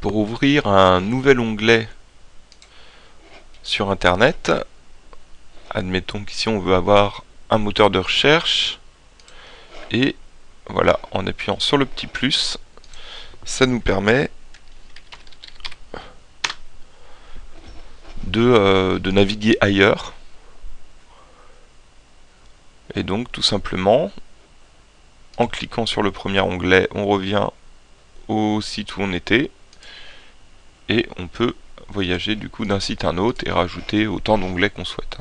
pour ouvrir un nouvel onglet sur internet. Admettons qu'ici on veut avoir un moteur de recherche. Et voilà en appuyant sur le petit plus ça nous permet de, euh, de naviguer ailleurs. Et donc tout simplement en cliquant sur le premier onglet on revient au site où on était et on peut voyager du coup d'un site à un autre et rajouter autant d'onglets qu'on souhaite.